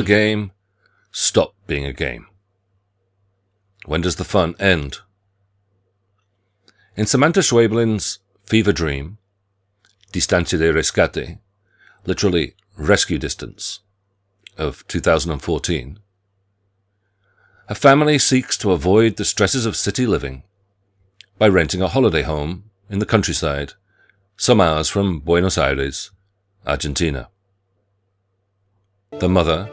A game stop being a game? When does the fun end? In Samanta Schweblin's Fever Dream, Distancia de Rescate, literally rescue distance, of 2014, a family seeks to avoid the stresses of city living by renting a holiday home in the countryside, some hours from Buenos Aires, Argentina. The mother,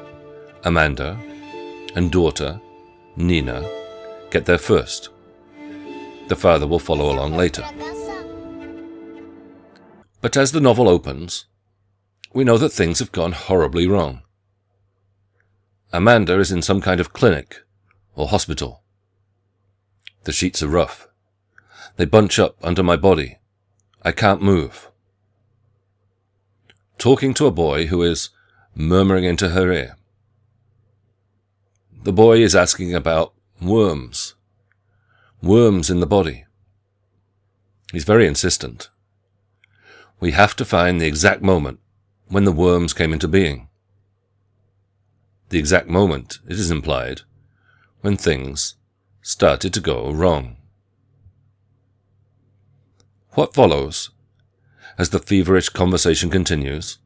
Amanda, and daughter, Nina, get there first. The father will follow along later. But as the novel opens, we know that things have gone horribly wrong. Amanda is in some kind of clinic or hospital. The sheets are rough. They bunch up under my body. I can't move. Talking to a boy who is murmuring into her ear. The boy is asking about worms. Worms in the body. He's very insistent. We have to find the exact moment when the worms came into being. The exact moment, it is implied, when things started to go wrong. What follows, as the feverish conversation continues,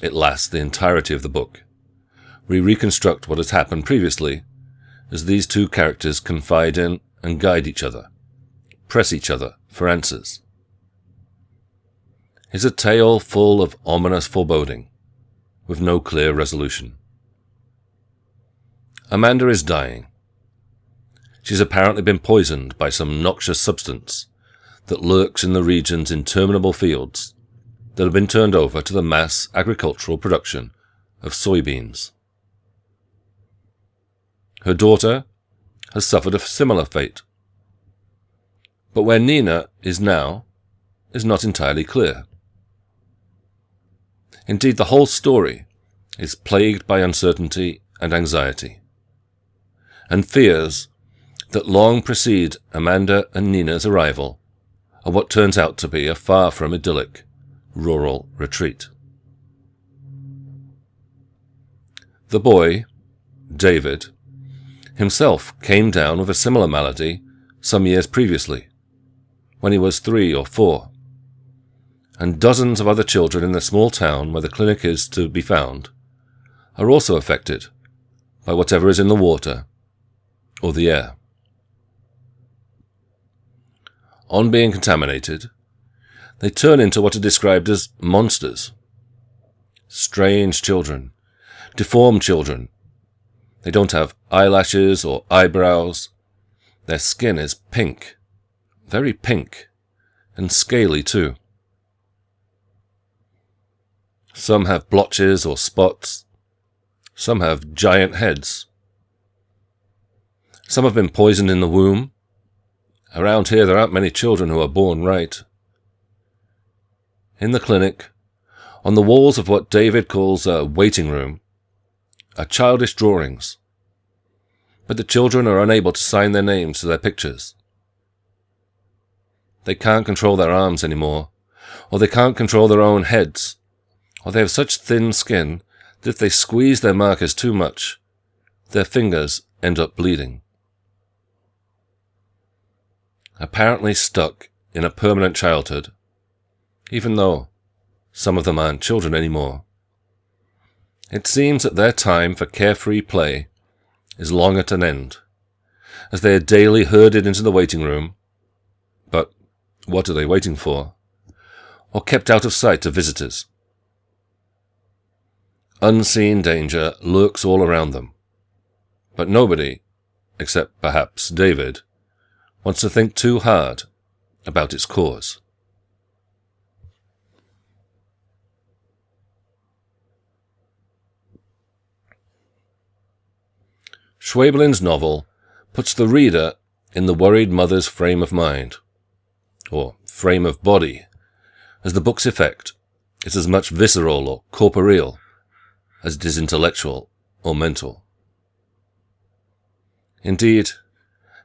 it lasts the entirety of the book. We reconstruct what has happened previously as these two characters confide in and guide each other, press each other for answers. Is a tale full of ominous foreboding, with no clear resolution. Amanda is dying. She's apparently been poisoned by some noxious substance that lurks in the region's interminable fields that have been turned over to the mass agricultural production of soybeans. Her daughter has suffered a similar fate. But where Nina is now is not entirely clear. Indeed, the whole story is plagued by uncertainty and anxiety, and fears that long precede Amanda and Nina's arrival at what turns out to be a far from idyllic rural retreat. The boy, David, himself came down with a similar malady some years previously, when he was three or four and dozens of other children in the small town where the clinic is to be found are also affected by whatever is in the water or the air. On being contaminated, they turn into what are described as monsters. Strange children, deformed children. They don't have eyelashes or eyebrows. Their skin is pink, very pink, and scaly too. Some have blotches or spots. Some have giant heads. Some have been poisoned in the womb. Around here there aren't many children who are born right. In the clinic, on the walls of what David calls a waiting room, are childish drawings. But the children are unable to sign their names to their pictures. They can't control their arms anymore, or they can't control their own heads or they have such thin skin that if they squeeze their markers too much, their fingers end up bleeding. Apparently stuck in a permanent childhood, even though some of them aren't children anymore. It seems that their time for carefree play is long at an end, as they are daily herded into the waiting room. But what are they waiting for? Or kept out of sight of visitors? Unseen danger lurks all around them. But nobody, except perhaps David, wants to think too hard about its cause. Schweblin's novel puts the reader in the worried mother's frame of mind, or frame of body, as the book's effect is as much visceral or corporeal as it is intellectual or mental. Indeed,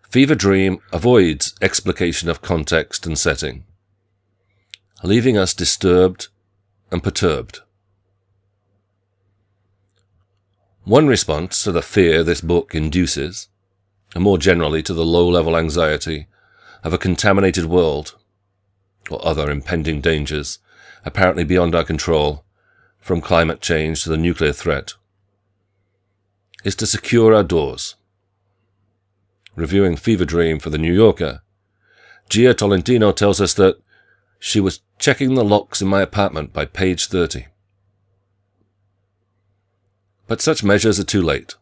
Fever Dream avoids explication of context and setting, leaving us disturbed and perturbed. One response to the fear this book induces, and more generally to the low-level anxiety of a contaminated world or other impending dangers apparently beyond our control, from climate change to the nuclear threat, is to secure our doors. Reviewing Fever Dream for The New Yorker, Jia Tolentino tells us that she was checking the locks in my apartment by page 30. But such measures are too late,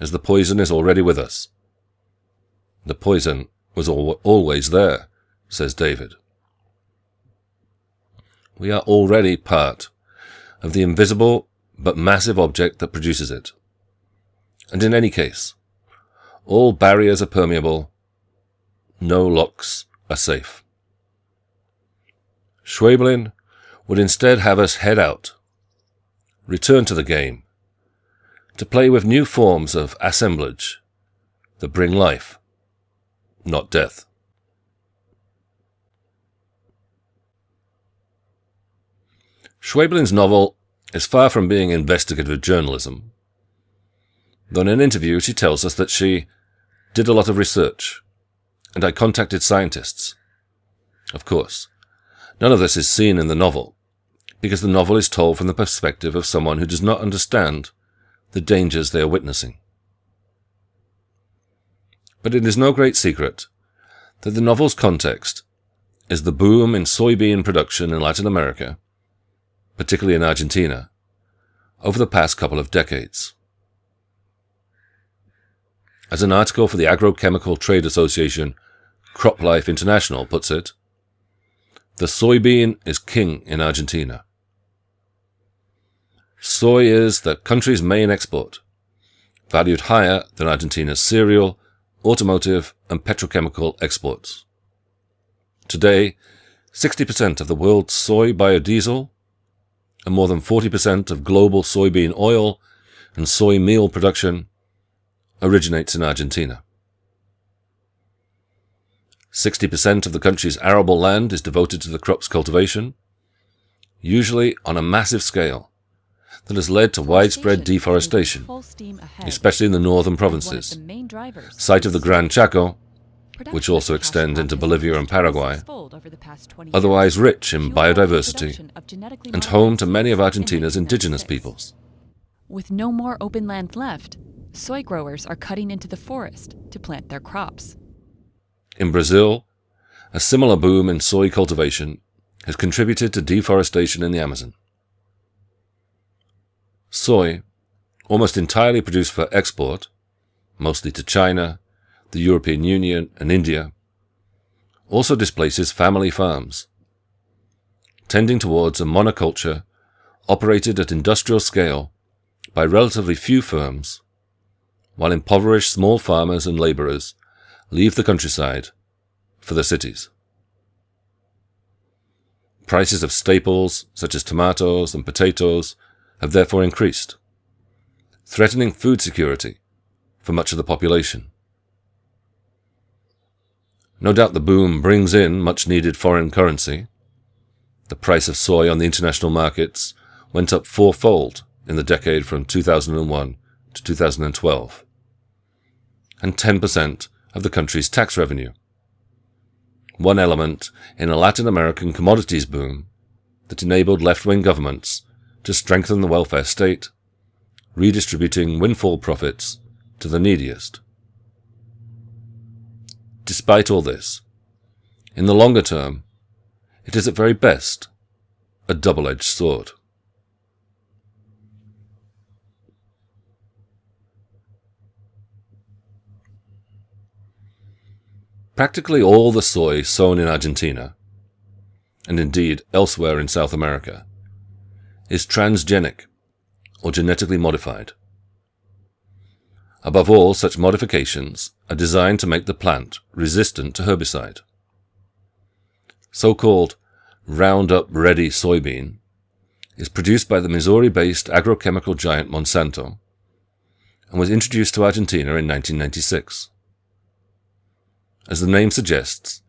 as the poison is already with us. The poison was al always there, says David. We are already part of the invisible but massive object that produces it. And in any case, all barriers are permeable, no locks are safe. Schweblin would instead have us head out, return to the game, to play with new forms of assemblage that bring life, not death. Schweblin's novel is far from being investigative journalism. Though in an interview she tells us that she did a lot of research, and I contacted scientists. Of course, None of this is seen in the novel, because the novel is told from the perspective of someone who does not understand the dangers they are witnessing. But it is no great secret that the novel's context is the boom in soybean production in Latin America, particularly in Argentina, over the past couple of decades. As an article for the Agrochemical Trade Association CropLife International puts it, the soybean is king in Argentina. Soy is the country's main export, valued higher than Argentina's cereal, automotive, and petrochemical exports. Today, 60% of the world's soy biodiesel and more than 40% of global soybean oil and soy meal production originates in Argentina. 60% of the country's arable land is devoted to the crop's cultivation, usually on a massive scale, that has led to widespread deforestation, especially in the northern provinces, site of the Gran Chaco, which also extends into Bolivia and Paraguay, otherwise rich in biodiversity and home to many of Argentina's indigenous peoples. With no more open land left, soy growers are cutting into the forest to plant their crops. In Brazil, a similar boom in soy cultivation has contributed to deforestation in the Amazon. Soy, almost entirely produced for export, mostly to China, the European Union, and India, also displaces family farms, tending towards a monoculture operated at industrial scale by relatively few firms, while impoverished small farmers and laborers leave the countryside for the cities. Prices of staples, such as tomatoes and potatoes, have therefore increased, threatening food security for much of the population. No doubt the boom brings in much needed foreign currency. The price of soy on the international markets went up fourfold in the decade from 2001 to 2012, and 10% of the country's tax revenue. One element in a Latin American commodities boom that enabled left-wing governments to strengthen the welfare state, redistributing windfall profits to the neediest. Despite all this, in the longer term, it is at very best a double-edged sword. Practically all the soy sown in Argentina, and indeed elsewhere in South America, is transgenic, or genetically modified. Above all, such modifications are designed to make the plant resistant to herbicide. So-called Roundup Ready soybean is produced by the Missouri-based agrochemical giant Monsanto and was introduced to Argentina in 1996. As the name suggests,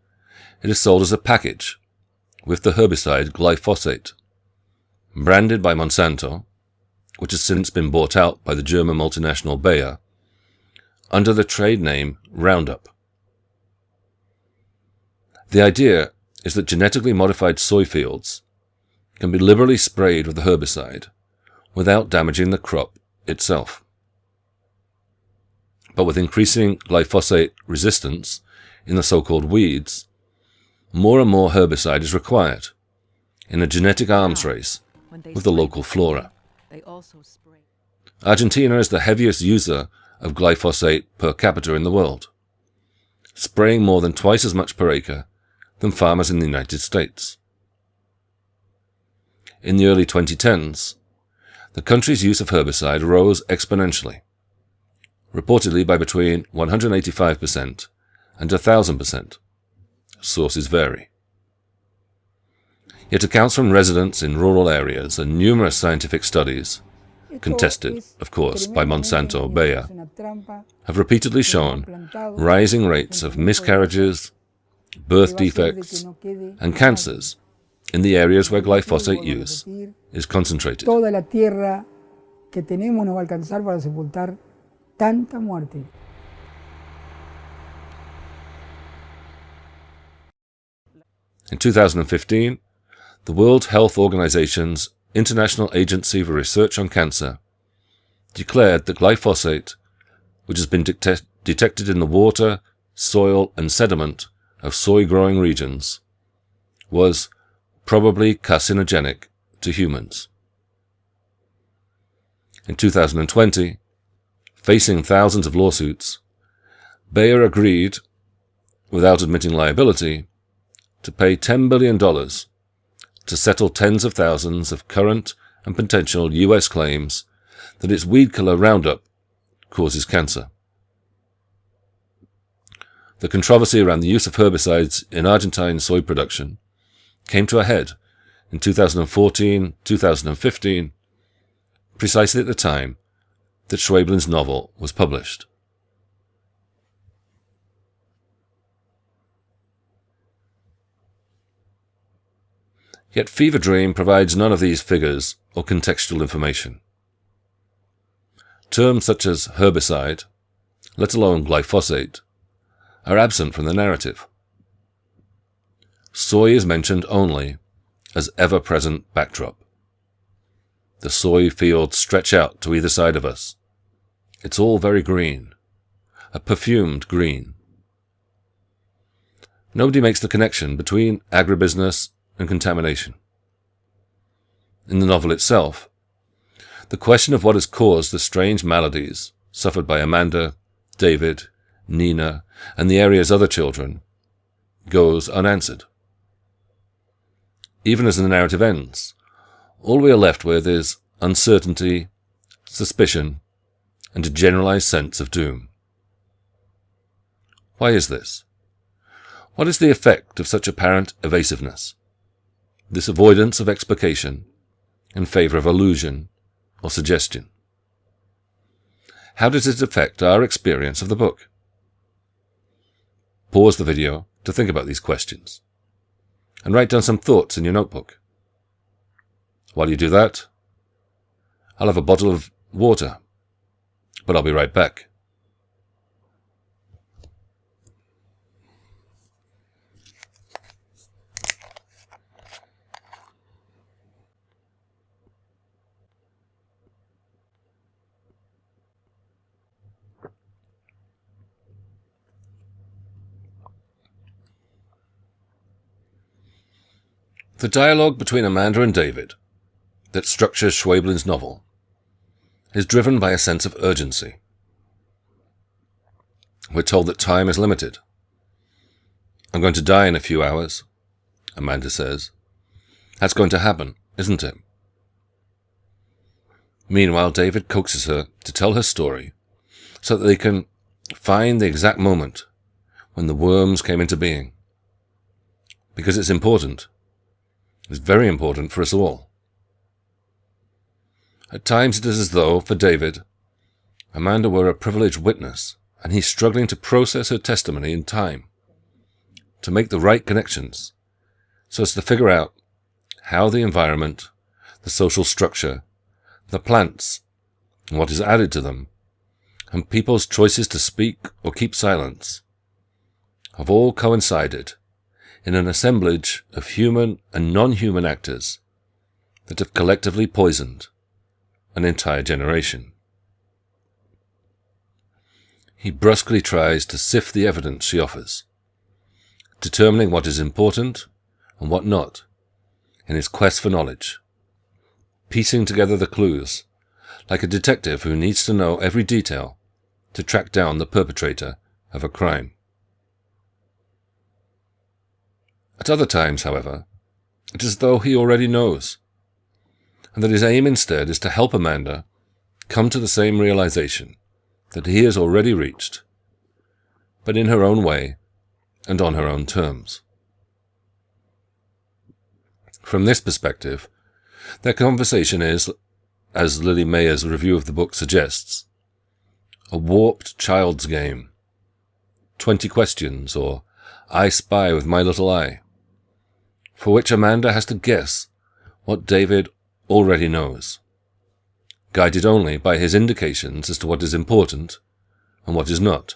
it is sold as a package with the herbicide glyphosate, branded by Monsanto which has since been bought out by the German multinational Bayer, under the trade name Roundup. The idea is that genetically modified soy fields can be liberally sprayed with the herbicide without damaging the crop itself. But with increasing glyphosate resistance in the so-called weeds, more and more herbicide is required in a genetic arms ah. race with the local flora. Argentina is the heaviest user of glyphosate per capita in the world, spraying more than twice as much per acre than farmers in the United States. In the early 2010s, the country's use of herbicide rose exponentially, reportedly by between 185% and 1000%. Sources vary. Yet accounts from residents in rural areas and numerous scientific studies, contested, of course, by Monsanto Bayer, have repeatedly shown rising rates of miscarriages, birth defects, and cancers in the areas where glyphosate use is concentrated. Toda la tierra que tenemos no va a alcanzar para sepultar tanta muerte. In 2015, the World Health Organization's International Agency for Research on Cancer declared that glyphosate, which has been detected in the water, soil, and sediment of soy growing regions, was probably carcinogenic to humans. In 2020, facing thousands of lawsuits, Bayer agreed, without admitting liability, to pay $10 billion to settle tens of thousands of current and potential US claims that its weed killer Roundup causes cancer. The controversy around the use of herbicides in Argentine soy production came to a head in 2014 2015, precisely at the time that Schweblin's novel was published. Yet Fever Dream provides none of these figures or contextual information. Terms such as herbicide, let alone glyphosate, are absent from the narrative. Soy is mentioned only as ever-present backdrop. The soy fields stretch out to either side of us. It's all very green, a perfumed green. Nobody makes the connection between agribusiness and contamination. In the novel itself, the question of what has caused the strange maladies suffered by Amanda, David, Nina, and the area's other children goes unanswered. Even as the narrative ends, all we are left with is uncertainty, suspicion, and a generalized sense of doom. Why is this? What is the effect of such apparent evasiveness? This avoidance of explication in favor of illusion or suggestion? How does it affect our experience of the book? Pause the video to think about these questions and write down some thoughts in your notebook. While you do that, I'll have a bottle of water, but I'll be right back. The dialogue between Amanda and David, that structures Schweblin's novel, is driven by a sense of urgency. We're told that time is limited. I'm going to die in a few hours, Amanda says. That's going to happen, isn't it? Meanwhile, David coaxes her to tell her story so that they can find the exact moment when the worms came into being. Because it's important is very important for us all. At times it is as though, for David, Amanda were a privileged witness, and he's struggling to process her testimony in time, to make the right connections, so as to figure out how the environment, the social structure, the plants, and what is added to them, and people's choices to speak or keep silence, have all coincided in an assemblage of human and non-human actors that have collectively poisoned an entire generation. He brusquely tries to sift the evidence she offers, determining what is important and what not in his quest for knowledge, piecing together the clues like a detective who needs to know every detail to track down the perpetrator of a crime. At other times, however, it is as though he already knows, and that his aim instead is to help Amanda come to the same realization that he has already reached, but in her own way and on her own terms. From this perspective, their conversation is, as Lily Meyer's review of the book suggests, a warped child's game. Twenty questions, or I spy with my little eye, for which Amanda has to guess what David already knows, guided only by his indications as to what is important and what is not,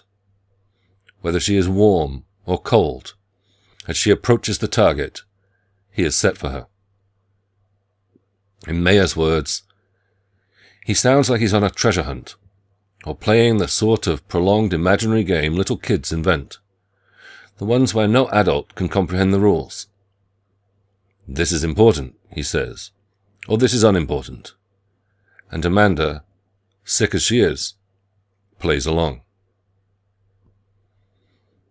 whether she is warm or cold as she approaches the target he has set for her. In Meyer's words, he sounds like he's on a treasure hunt, or playing the sort of prolonged imaginary game little kids invent, the ones where no adult can comprehend the rules. This is important, he says, or this is unimportant. And Amanda, sick as she is, plays along.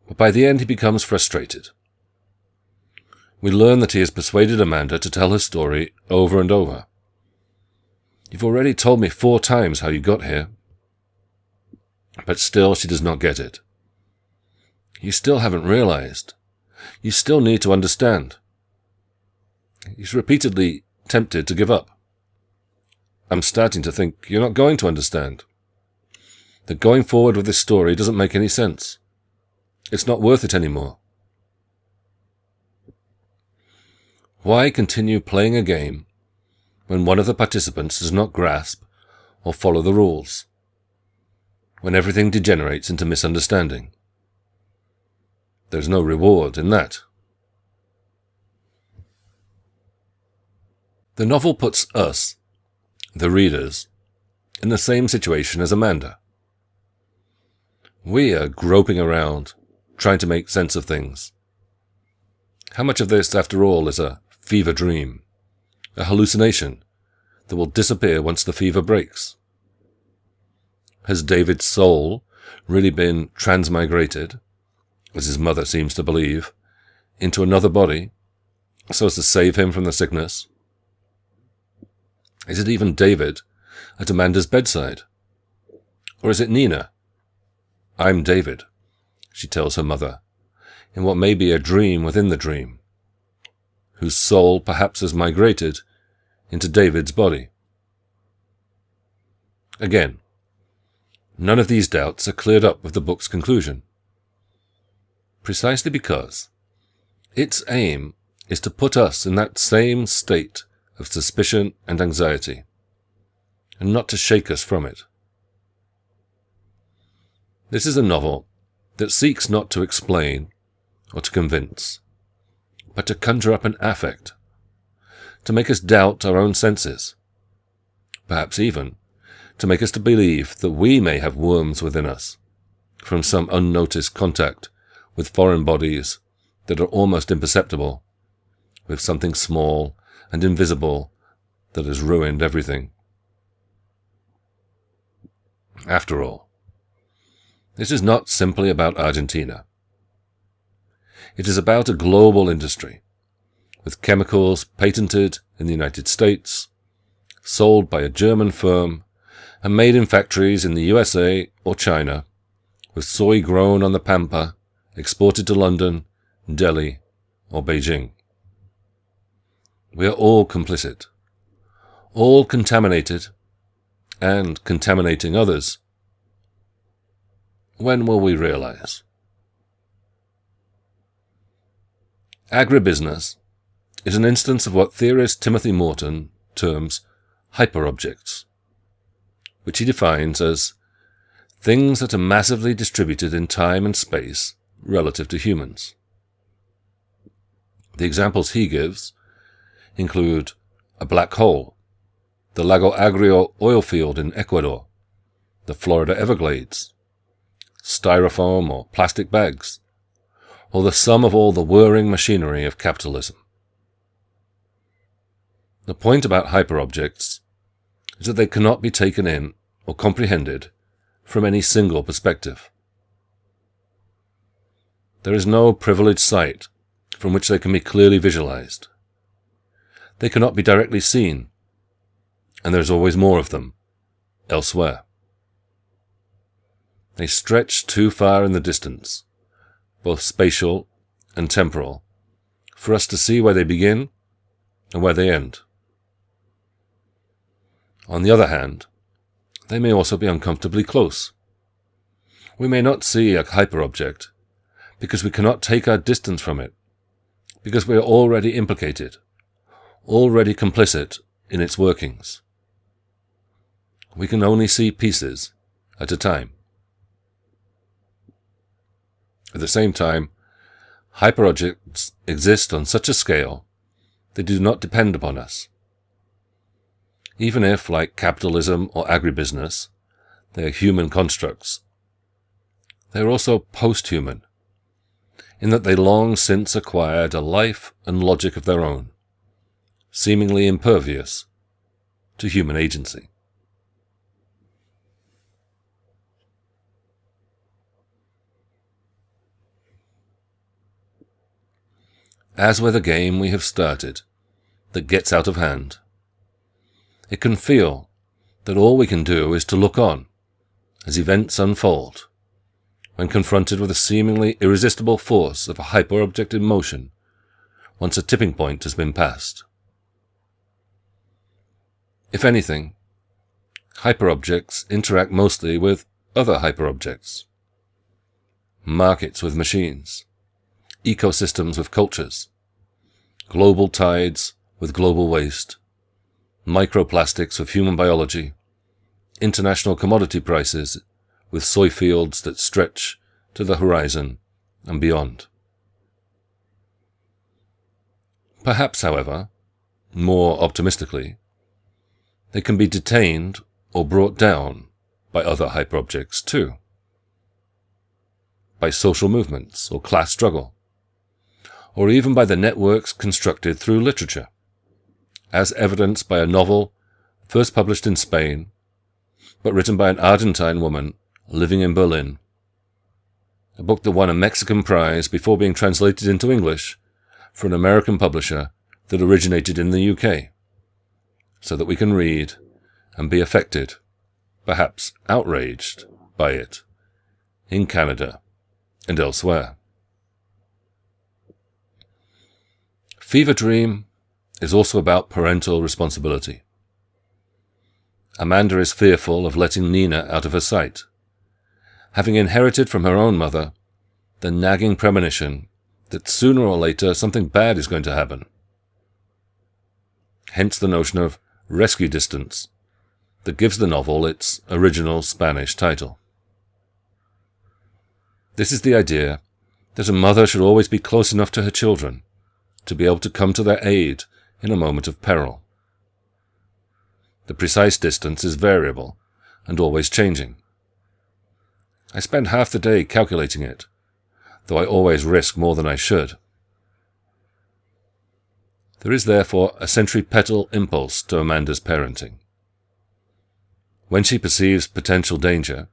But by the end he becomes frustrated. We learn that he has persuaded Amanda to tell her story over and over. You've already told me four times how you got here. But still she does not get it. You still haven't realized. You still need to understand. He's repeatedly tempted to give up. I'm starting to think you're not going to understand. That going forward with this story doesn't make any sense. It's not worth it anymore. Why continue playing a game when one of the participants does not grasp or follow the rules? When everything degenerates into misunderstanding? There's no reward in that. The novel puts us, the readers, in the same situation as Amanda. We are groping around, trying to make sense of things. How much of this, after all, is a fever dream, a hallucination that will disappear once the fever breaks? Has David's soul really been transmigrated, as his mother seems to believe, into another body, so as to save him from the sickness? Is it even David at Amanda's bedside? Or is it Nina? I'm David, she tells her mother, in what may be a dream within the dream, whose soul perhaps has migrated into David's body. Again, none of these doubts are cleared up with the book's conclusion, precisely because its aim is to put us in that same state of suspicion and anxiety, and not to shake us from it. This is a novel that seeks not to explain or to convince, but to conjure up an affect, to make us doubt our own senses, perhaps even to make us to believe that we may have worms within us from some unnoticed contact with foreign bodies that are almost imperceptible, with something small and invisible that has ruined everything. After all, this is not simply about Argentina. It is about a global industry, with chemicals patented in the United States, sold by a German firm, and made in factories in the USA or China, with soy grown on the pampa, exported to London, Delhi, or Beijing. We are all complicit, all contaminated, and contaminating others. When will we realize? Agribusiness is an instance of what theorist Timothy Morton terms hyperobjects, which he defines as things that are massively distributed in time and space relative to humans. The examples he gives include a black hole, the Lago Agrio oil field in Ecuador, the Florida Everglades, styrofoam or plastic bags, or the sum of all the whirring machinery of capitalism. The point about hyperobjects is that they cannot be taken in or comprehended from any single perspective. There is no privileged sight from which they can be clearly visualized. They cannot be directly seen, and there is always more of them elsewhere. They stretch too far in the distance, both spatial and temporal, for us to see where they begin and where they end. On the other hand, they may also be uncomfortably close. We may not see a hyperobject because we cannot take our distance from it, because we are already implicated, already complicit in its workings. We can only see pieces at a time. At the same time, hyperobjects exist on such a scale they do not depend upon us. Even if, like capitalism or agribusiness, they are human constructs, they are also post-human, in that they long since acquired a life and logic of their own, seemingly impervious to human agency. As with a game we have started that gets out of hand, it can feel that all we can do is to look on as events unfold when confronted with a seemingly irresistible force of a hyperobject in motion once a tipping point has been passed. If anything, hyperobjects interact mostly with other hyperobjects. Markets with machines, ecosystems with cultures, global tides with global waste, microplastics with human biology, international commodity prices with soy fields that stretch to the horizon and beyond. Perhaps, however, more optimistically, they can be detained or brought down by other hyperobjects too, by social movements or class struggle, or even by the networks constructed through literature, as evidenced by a novel first published in Spain, but written by an Argentine woman living in Berlin. A book that won a Mexican prize before being translated into English for an American publisher that originated in the UK, so that we can read and be affected, perhaps outraged by it, in Canada and elsewhere. Fever Dream is also about parental responsibility. Amanda is fearful of letting Nina out of her sight having inherited from her own mother the nagging premonition that sooner or later something bad is going to happen. Hence the notion of rescue distance that gives the novel its original Spanish title. This is the idea that a mother should always be close enough to her children to be able to come to their aid in a moment of peril. The precise distance is variable and always changing. I spend half the day calculating it, though I always risk more than I should. There is therefore a centripetal impulse to Amanda's parenting. When she perceives potential danger,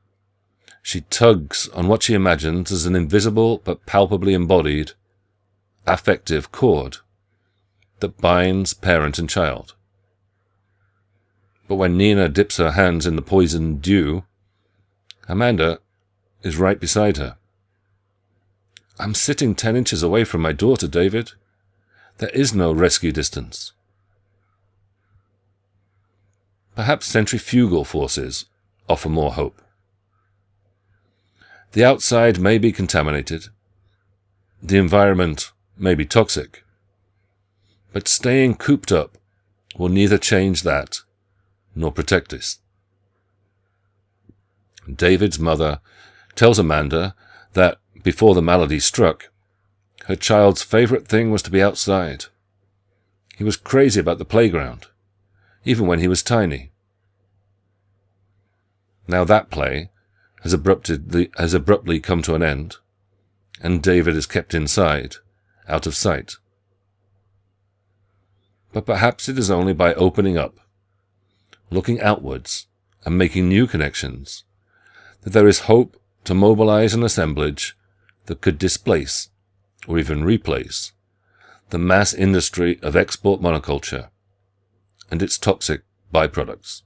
she tugs on what she imagines as an invisible but palpably embodied affective cord that binds parent and child. But when Nina dips her hands in the poisoned dew, Amanda is right beside her. I'm sitting ten inches away from my daughter, David. There is no rescue distance. Perhaps centrifugal forces offer more hope. The outside may be contaminated. The environment may be toxic. But staying cooped up will neither change that nor protect us. David's mother tells Amanda that before the malady struck, her child's favorite thing was to be outside. He was crazy about the playground, even when he was tiny. Now that play has abruptly, has abruptly come to an end, and David is kept inside, out of sight. But perhaps it is only by opening up, looking outwards, and making new connections, that there is hope to mobilize an assemblage that could displace, or even replace, the mass industry of export monoculture and its toxic byproducts.